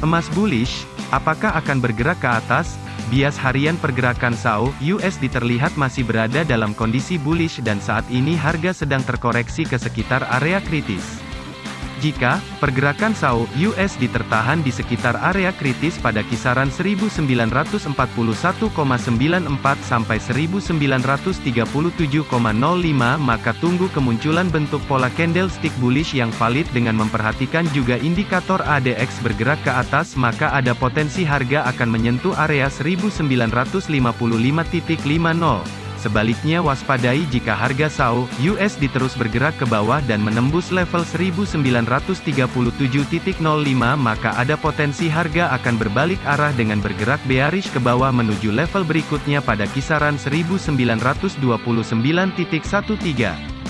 Emas bullish, apakah akan bergerak ke atas? Bias harian pergerakan SAO USD terlihat masih berada dalam kondisi bullish dan saat ini harga sedang terkoreksi ke sekitar area kritis. Jika pergerakan SAU USD tertahan di sekitar area kritis pada kisaran 1941,94 sampai 1937,05 maka tunggu kemunculan bentuk pola candlestick bullish yang valid dengan memperhatikan juga indikator ADX bergerak ke atas maka ada potensi harga akan menyentuh area 1955.50 Sebaliknya waspadai jika harga SAU USD terus bergerak ke bawah dan menembus level 1937.05 maka ada potensi harga akan berbalik arah dengan bergerak bearish ke bawah menuju level berikutnya pada kisaran 1929.13.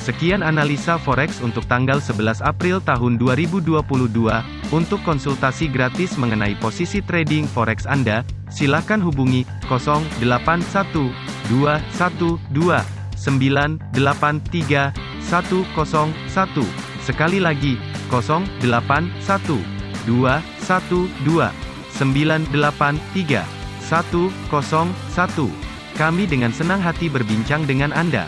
Sekian analisa forex untuk tanggal 11 April tahun 2022. Untuk konsultasi gratis mengenai posisi trading forex Anda, silakan hubungi 081. 081212983101. Sekali lagi, 081212983101. Kami dengan senang hati berbincang dengan Anda.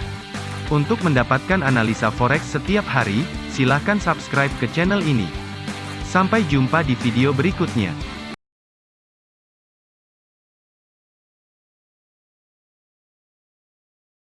Untuk mendapatkan analisa forex setiap hari, silakan subscribe ke channel ini. Sampai jumpa di video berikutnya.